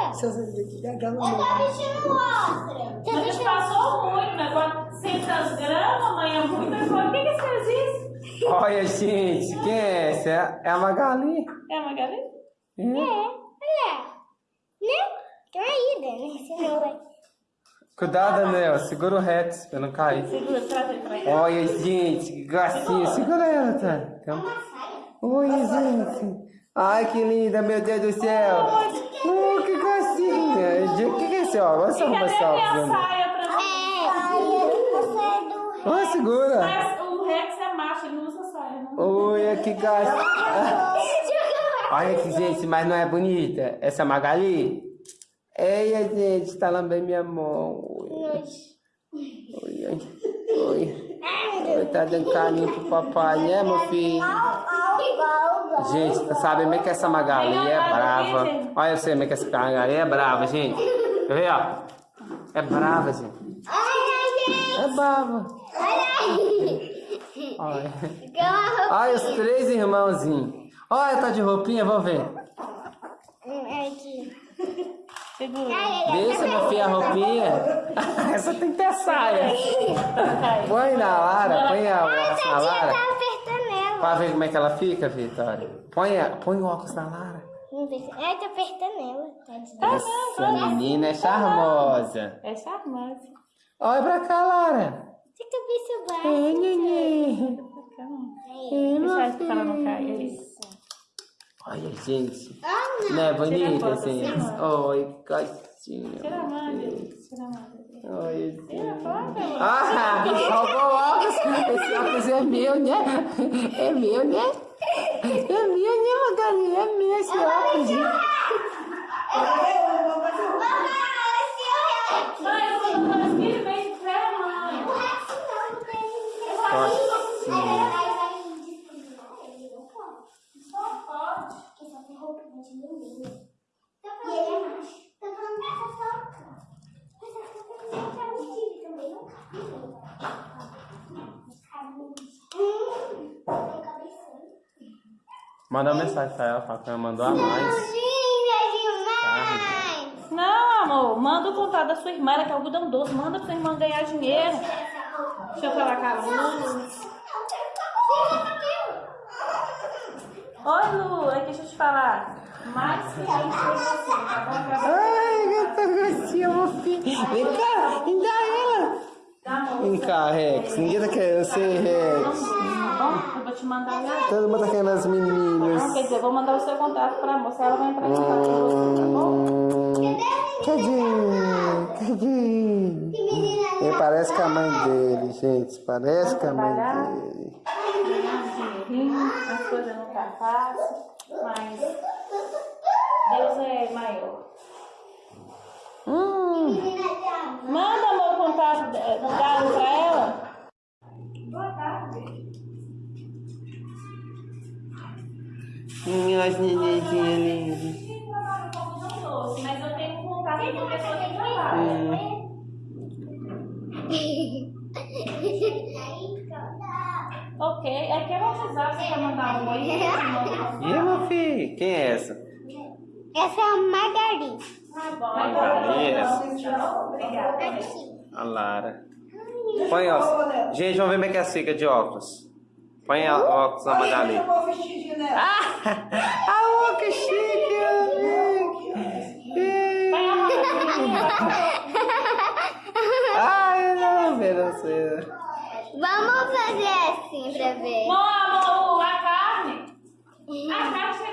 outra. Se você aqui, gargalo Eu tô vestindo outra. Você Mas deixa passou muito, né? 400 gramas, mãe, é muita coisa. Por que que você fez isso? Olha, gente, quem é essa? É- É a Magali? É a Magali? É, olha. Né? Né? Senão vai. Cuidado, Daniel. Segura o reto pra não cair. Segura, traz ele pra. Olha, gente, que gracinha. Segura ela, tá? Então... Oi, gente. Ai, que linda, meu Deus do céu. Oh, que O que, que é esse óculos? Vamos E arrumar cadê esse a óculos. minha Daniel. saia pra mim? É, você é do... Olha, segura. Mas o Rex é macho, ele não usa saia, não. Oi, que gracinha. Olha aqui, gente, mas não é bonita? Essa Magali? Ei, gente, tá lambendo minha mão. Oi, oi, oi. oi. Oi, tá dando carinho pro papai, né, meu filho? Gente, tá sabendo bem que essa Magali é brava. Olha você como é que essa Magali é brava, gente. Quer ver, ó? É brava, gente. É brava. Olha. Olha os três irmãozinhos. Olha, tá de roupinha, vamos ver. Segura. Deixa, meu filho, a roupinha. Essa tem que ter saia. Põe na Lara, põe a na Lara. Tá. Pra ver como é que ela fica, Vitória. Põe, a- põe o óculos na Lara. Ai, tá apertando ela. Tadinha. Essa menina é charmosa. É charmosa. Olha pra cá, Lara. Você gente. Ah, Não é. Oi, gatinha. Tira a mão, gente. Tira a mão. Oi, Tira a gente. foto. Ah, roubou o óculos. Esse óculos é meu, né? É meu, né? É meu, né, Magali? É meu esse óculos. Mãe, Manda uma mensagem pra ela, fala que ela mandou a mais. Não, amor, manda o contato da sua irmã, ela quer algodão doce, manda pra sua irmã ganhar dinheiro. Deixa eu falar com Lu. Oi, Lu, aqui deixa eu te falar. Mais que a gente fez assim, tá bom? Pra- Ai, gata gracinha, filho. Vem cá, me dá ela. Vem cá, Rex. Ninguém tá querendo ser Rex. Tá bom? Eu vou te mandar já. Todo mundo tá querendo as meninas. Não, quer dizer, eu vou mandar o seu contato pra moça, ela vai entrar em contato com você, tá bom? Cadê? Cadê? Ele parece com a mãe dele, gente. Parece com a mãe dele. Dinheirinho, as coisas não tá fácil, mas Deus é maior. Hum. Manda, amor, o contato da- do galo pra ela. Boa tarde. Minhas nenenzinhas lindas. Com mas eu tenho contato uma pessoa que trabalha. Ok, é que eu vou precisar, você quer mandar um oi? E meu filho? Quem é essa? Essa é a Margarida. Tá bom, Magali, essa. Obrigada. A Lara. Põe óculos. Gente, vamos ver como é que é a fica de óculos. Põe a óculos na nela. Ah, ah, que chique. Ai, não, não sei. Vamos fazer assim pra ver. Bom, amor, a carne. Hum. A carne